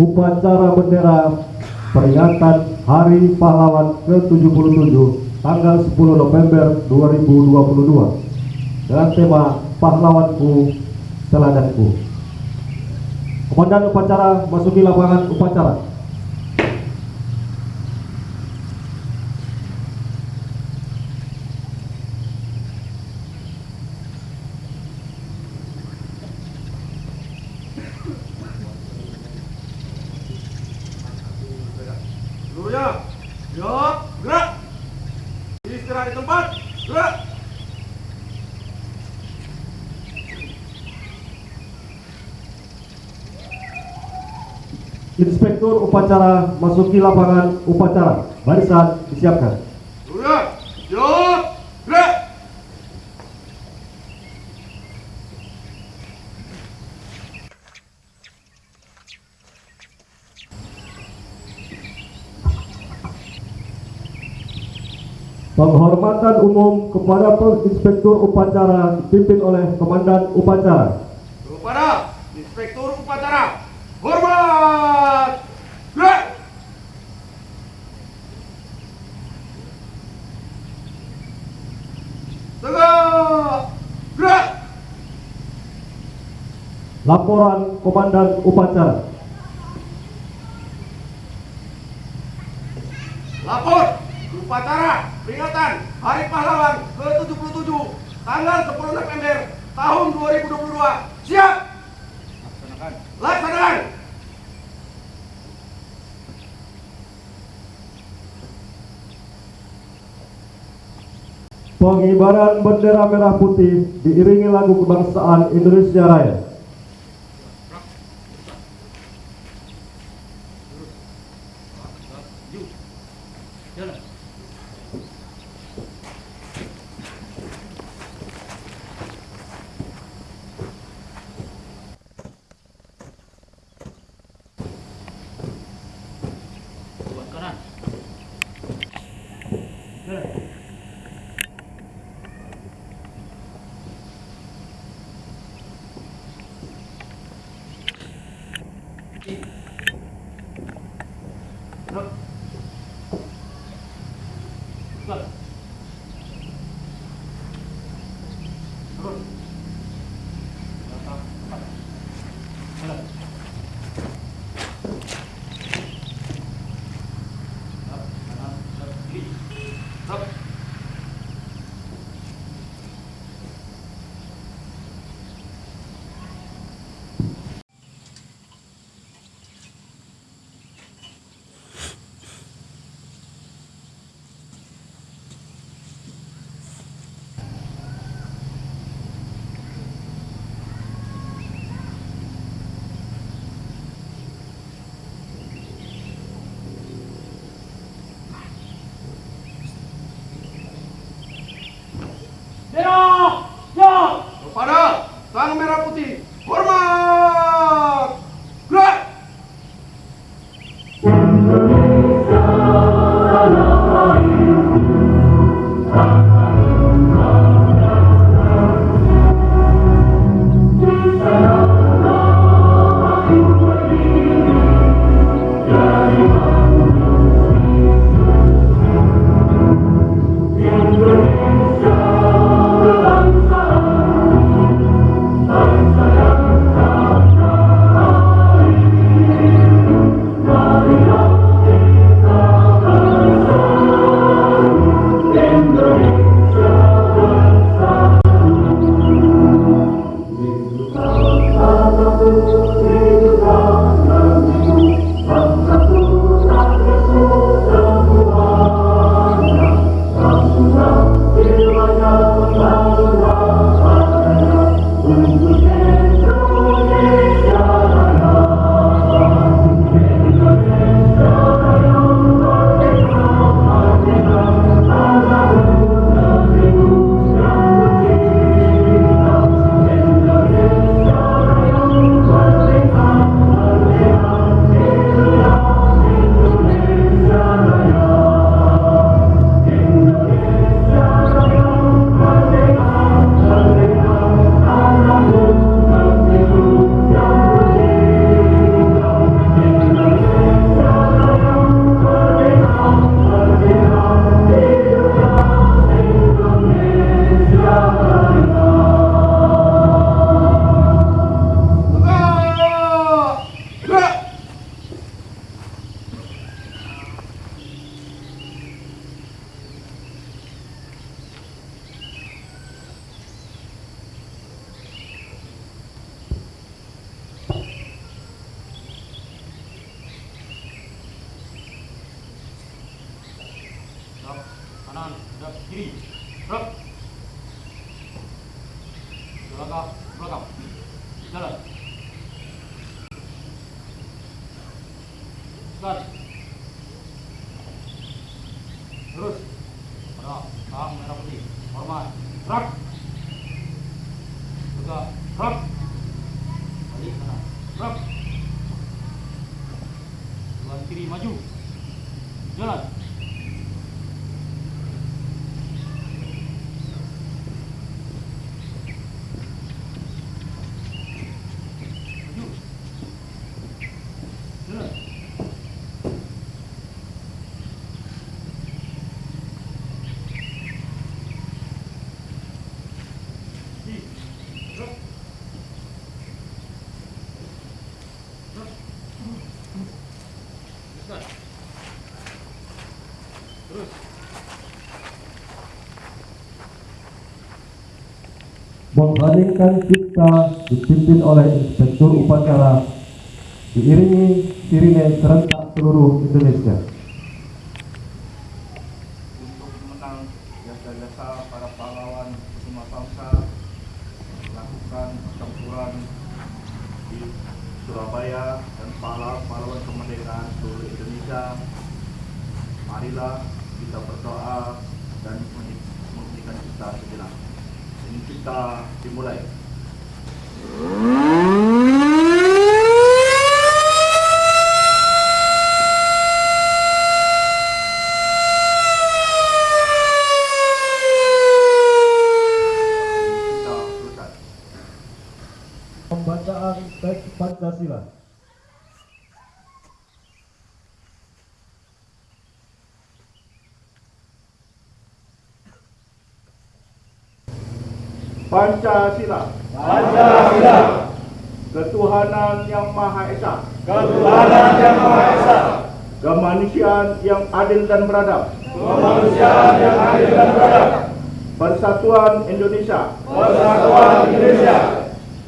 upacara bendera peringatan Hari Pahlawan ke-77 tanggal 10 November 2022 dengan tema Pahlawanku Teladanku. Komandan upacara masuki lapangan upacara. Seluruhnya, siap, gerak. Istirahat di tempat, gerak. Inspektur upacara masuki lapangan upacara. Barisan disiapkan. Seluruhnya, siap, gerak. Penghormatan umum kepada Inspektur upacara dipimpin oleh Komandan upacara. Kepada Inspektur Upacara, hormat, gerak. Tegak, gerak. Laporan Komandan upacara. Lapor upacara peringatan Hari Pahlawan ke-77 tanggal 10 November tahun 2022. Siap. Laksanakan. Laksanakan. Pengibaran bendera merah putih diiringi lagu kebangsaan Indonesia Raya. 탑. 我が我がなら Membandingkan kita dipimpin oleh Inspektur Upacara diiringi sirine serentak seluruh Indonesia. Kita dimulai. Pancasila. Pancasila, Ketuhanan yang Maha Esa. ketuhanan yang Maha Esa, Kemanusiaan yang adil dan beradab. kemanusiaan yang adil dan beradab, Persatuan Indonesia. persatuan Indonesia,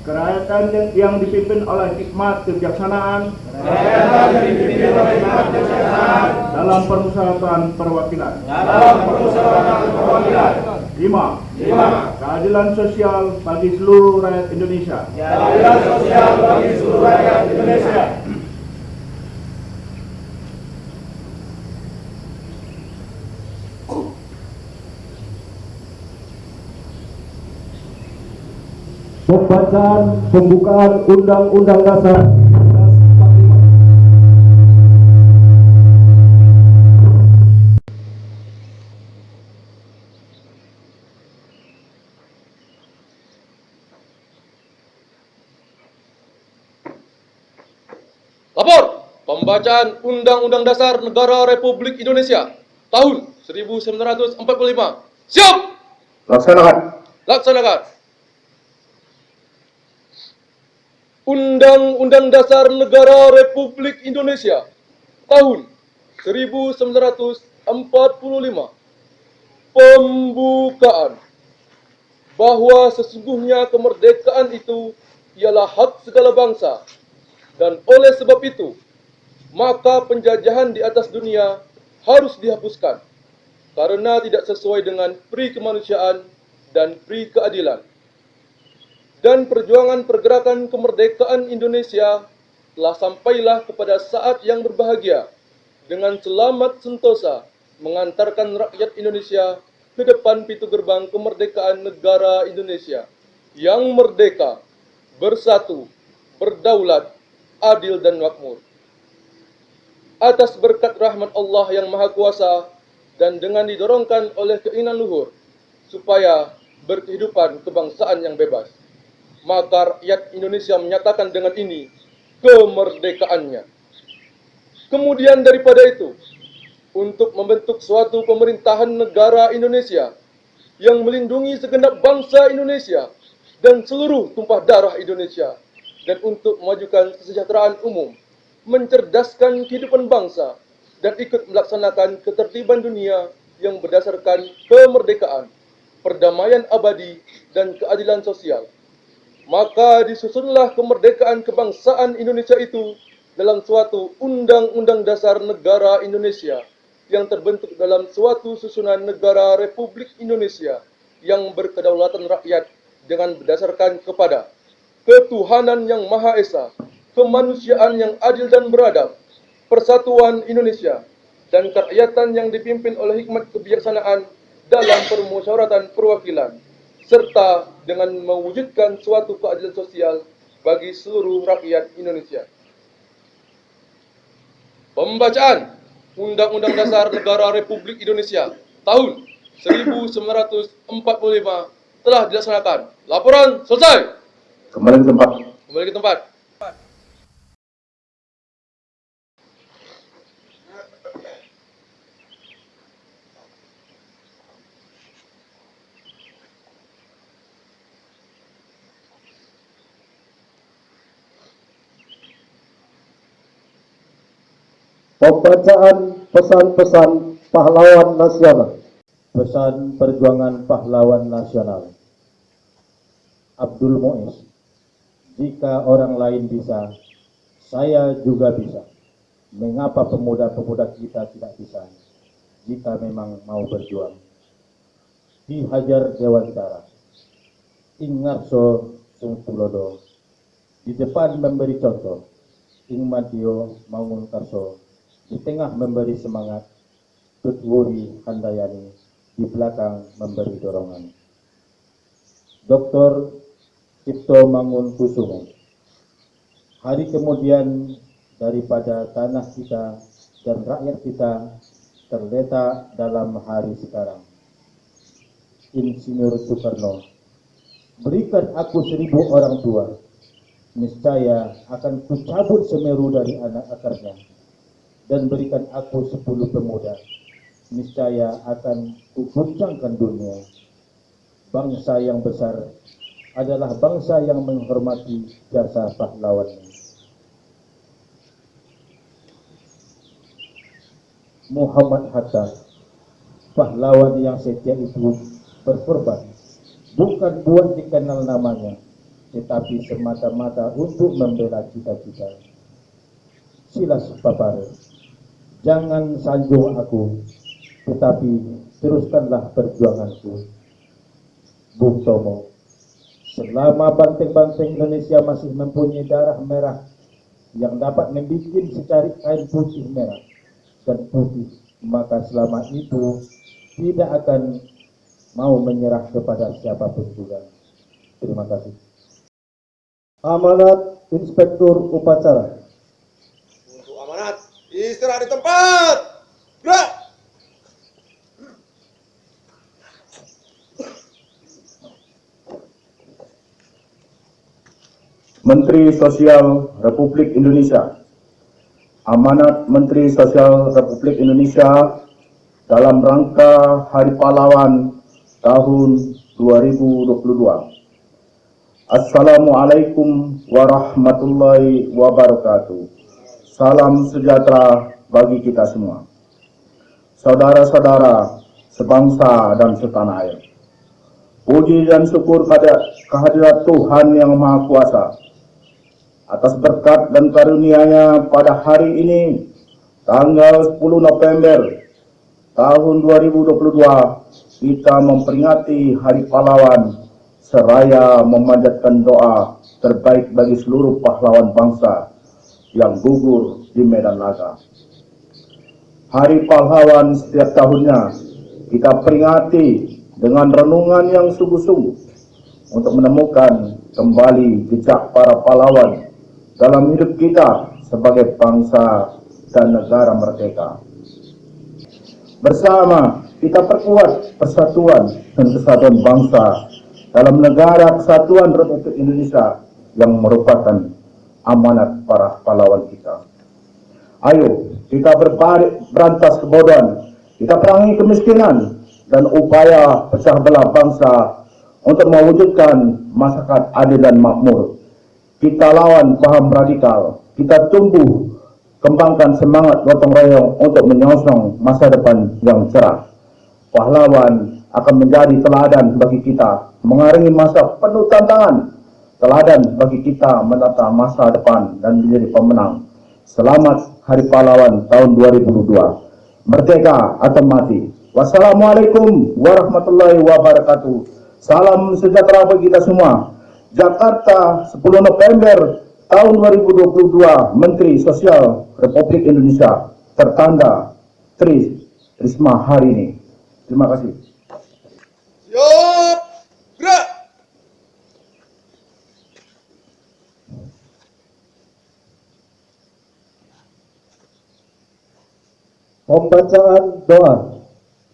Kerakyatan yang, yang dipimpin oleh hikmat kebijaksanaan rakyat yang dipimpin oleh hikmat kebijaksanaan dalam permusyawaratan perwakilan. dalam permusyawaratan perwakilan. Lima, Lima, keadilan sosial bagi seluruh rakyat Indonesia. keadilan sosial bagi seluruh rakyat Indonesia. Pembacaan pembukaan Undang-Undang Dasar 1945. Lapor pembacaan Undang-Undang Dasar Negara Republik Indonesia tahun 1945. Siap! Laksanakan. Laksanakan. Undang-Undang Dasar Negara Republik Indonesia tahun 1945. Pembukaan bahwa sesungguhnya kemerdekaan itu ialah hak segala bangsa dan oleh sebab itu maka penjajahan di atas dunia harus dihapuskan karena tidak sesuai dengan pri kemanusiaan dan pri keadilan. Dan perjuangan pergerakan kemerdekaan Indonesia telah sampailah kepada saat yang berbahagia dengan selamat sentosa mengantarkan rakyat Indonesia ke depan pintu gerbang kemerdekaan negara Indonesia yang merdeka, bersatu, berdaulat, adil dan makmur. Atas berkat rahmat Allah yang Maha Kuasa dan dengan didorongkan oleh keinginan luhur supaya berkehidupan kebangsaan yang bebas. Maka rakyat Indonesia menyatakan dengan ini kemerdekaannya. Kemudian daripada itu, untuk membentuk suatu pemerintahan negara Indonesia yang melindungi segenap bangsa Indonesia dan seluruh tumpah darah Indonesia dan untuk memajukan kesejahteraan umum, mencerdaskan kehidupan bangsa dan ikut melaksanakan ketertiban dunia yang berdasarkan kemerdekaan, perdamaian abadi dan keadilan sosial. Maka disusunlah kemerdekaan kebangsaan Indonesia itu dalam suatu Undang-Undang Dasar Negara Indonesia yang terbentuk dalam suatu susunan negara Republik Indonesia yang berkedaulatan rakyat dengan berdasarkan kepada ketuhanan yang Maha Esa, kemanusiaan yang adil dan beradab, persatuan Indonesia dan kerakyatan yang dipimpin oleh hikmat kebijaksanaan dalam permusyawaratan perwakilan serta dengan mewujudkan suatu keadilan sosial bagi seluruh rakyat Indonesia. Pembacaan Undang-Undang Dasar Negara Republik Indonesia tahun 1945 telah dilaksanakan. Laporan selesai. Kembali ke tempat. Kembali ke tempat. Pembacaan pesan-pesan pahlawan nasional. Pesan Perjuangan Pahlawan Nasional Abdul Muiz Jika orang lain bisa, saya juga bisa. Mengapa pemuda-pemuda kita tidak bisa? Jika memang mau berjuang. Ki Hajar Dewantara Ingarso Sungtulodo Di depan memberi contoh Ing Madio Mangun Karso Di tengah memberi semangat Tutwuri Handayani di belakang memberi dorongan. Dr. Cipto Mangun Kusumo. Hari kemudian daripada tanah kita dan rakyat kita terletak dalam hari sekarang. Insinyur Soekarno, berikan aku seribu orang tua, niscaya akan kucabut semeru dari anak akarnya, dan berikan aku sepuluh pemuda, niscaya akan kuguncangkan dunia. Bangsa yang besar adalah bangsa yang menghormati jasa pahlawannya. Muhammad Hatta, pahlawan yang setia itu berkorban, bukan buat dikenal namanya, tetapi semata-mata untuk membela cita-cita. Silas Papare, jangan sanjung aku, tetapi teruskanlah perjuanganku. Bung Tomo, selama banteng-banteng Indonesia masih mempunyai darah merah yang dapat membuat secari kain putih merah dan putih, maka selama itu tidak akan mau menyerah kepada siapa pun juga. Terima kasih. Amanat Inspektur Upacara. Istirahat di tempat. Gerak. Menteri Sosial Republik Indonesia. Amanat Menteri Sosial Republik Indonesia dalam rangka Hari Pahlawan tahun 2022. Assalamualaikum warahmatullahi wabarakatuh. Salam sejahtera bagi kita semua. Saudara-saudara sebangsa dan setanah air. Puji dan syukur pada kehadirat Tuhan yang Maha Kuasa atas berkat dan karunia-Nya pada hari ini tanggal 10 November tahun 2022 kita memperingati Hari Pahlawan seraya memanjatkan doa terbaik bagi seluruh pahlawan bangsa yang gugur di medan laga. Hari Pahlawan setiap tahunnya kita peringati dengan renungan yang sungguh-sungguh untuk menemukan kembali jejak para pahlawan dalam hidup kita sebagai bangsa dan negara merdeka. Bersama kita perkuat persatuan dan kesatuan bangsa dalam negara kesatuan Republik Indonesia yang merupakan amanat para pahlawan kita. Ayo kita berbalik berantas kebodohan, kita perangi kemiskinan dan upaya pecah belah bangsa untuk mewujudkan masyarakat adil dan makmur kita lawan paham radikal, kita tumbuh kembangkan semangat gotong royong untuk menyongsong masa depan yang cerah. Pahlawan akan menjadi teladan bagi kita mengarungi masa penuh tantangan, teladan bagi kita menata masa depan dan menjadi pemenang. Selamat Hari Pahlawan tahun 2022. Merdeka atau mati. Wassalamualaikum warahmatullahi wabarakatuh. Salam sejahtera bagi kita semua. Jakarta 10 November tahun 2022 Menteri Sosial Republik Indonesia tertanda Tri Risma hari ini. Terima kasih. Siap. Gerak. Pembacaan doa.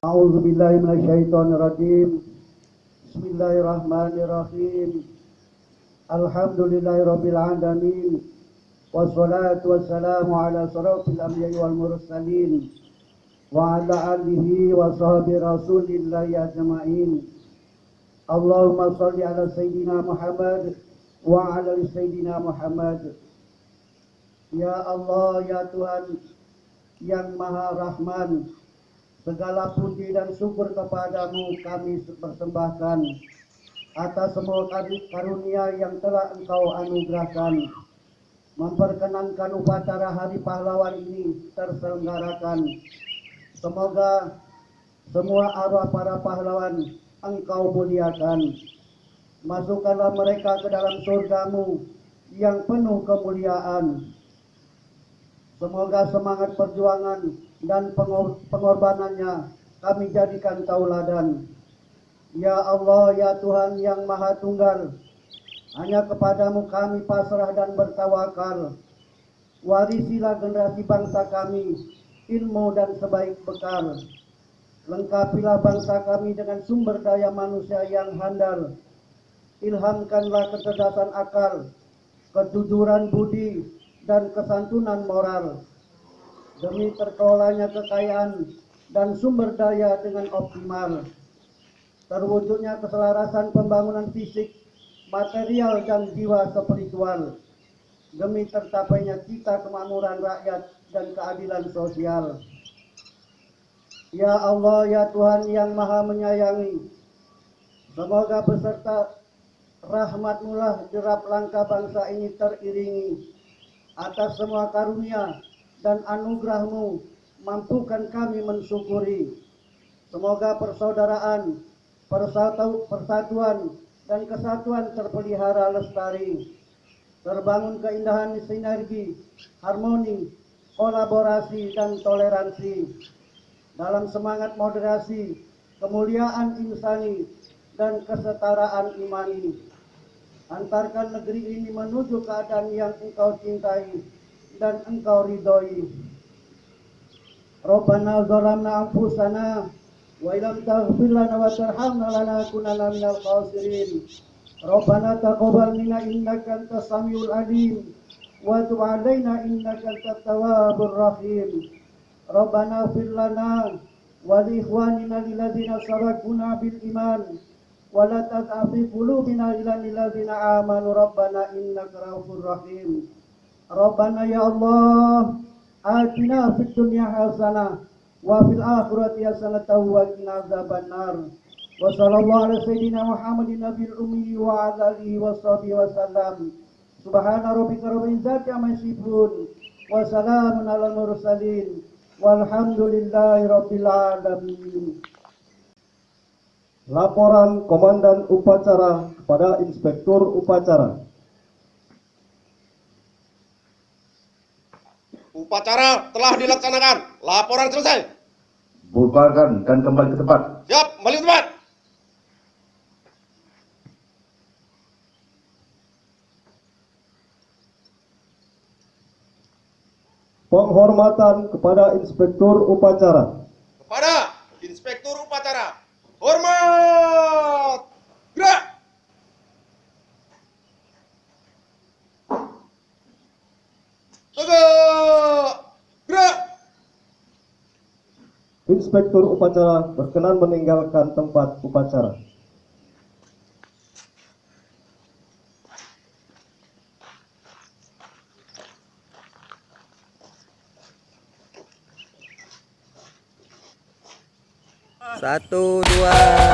A'udzu billahi minasyaitonir rajim. Bismillahirrahmanirrahim. Alhamdulillahirabbil alamin. Wassalatu wassalamu ala siratil anbiya'i wal mursalin wa ala alihi wa sahbihi rasulillahi ajma'in. Allahumma salli ala sayyidina Muhammad wa ala sayyidina Muhammad. Ya Allah, ya Tuhan yang Maha Rahman, segala puji dan syukur kepadamu kami persembahkan atas semua karunia yang telah engkau anugerahkan memperkenankan upacara Hari Pahlawan ini terselenggarakan. Semoga semua arwah para pahlawan engkau muliakan. Masukkanlah mereka ke dalam surgamu yang penuh kemuliaan. Semoga semangat perjuangan dan pengor- pengorbanannya kami jadikan tauladan. Ya Allah, ya Tuhan yang Maha Tunggal, hanya kepadamu kami pasrah dan bertawakal. Warisilah generasi bangsa kami ilmu dan sebaik bekal. Lengkapilah bangsa kami dengan sumber daya manusia yang handal. Ilhamkanlah kecerdasan akal, kejujuran budi, dan kesantunan moral. Demi terkelolanya kekayaan dan sumber daya dengan optimal. Terwujudnya keselarasan pembangunan fisik, material, dan jiwa spiritual. Demi tercapainya cita kemakmuran rakyat dan keadilan sosial. Ya Allah, ya Tuhan yang maha menyayangi. Semoga beserta rahmatmu lah derap langkah bangsa ini teriringi. Atas semua karunia dan anugerahmu, mampukan kami mensyukuri. Semoga persaudaraan, persatu, persatuan, dan kesatuan terpelihara lestari. Terbangun keindahan sinergi, harmoni, kolaborasi, dan toleransi. Dalam semangat moderasi, kemuliaan insani, dan kesetaraan imani. Antarkan negeri ini menuju keadaan yang engkau cintai dan engkau ridhoi. Rabbana zalamna anfusana wa ilam taghfir lana wa tarhamna lanakunanna minal khasirin. Rabbana taqabbal minna innaka antas samiul alim wa tub alaina innaka antat tawwabur rahim. Rabbana ighfir lana wa li ikhwanina lilladzina sabaquna bil iman wala taj'al fi qulubina ilal ladzina amanu rabbana innaka raufur rahim. Rabbana ya allah atina fid dunya hasanah wa fil akhirati hasanatan wa qina adzabannar wa sallallahu ala sayyidina muhammadin nabiyil ummi wa ala alihi washabihi wasallam subhana rabbika rabbil izzati amma yasifun wa salamun alal mursalin. Walhamdulillahi rabbil alamin. Laporan Komandan Upacara kepada Inspektur Upacara. Upacara telah dilaksanakan. Laporan selesai. Bubarkan dan kembali ke tempat. Siap, kembali ke tempat. Penghormatan kepada Inspektur Upacara. Kepada Inspektur Upacara. Hormat. Gerak. Tegak. Gerak. Inspektur Upacara berkenan meninggalkan tempat upacara. Satu, dua.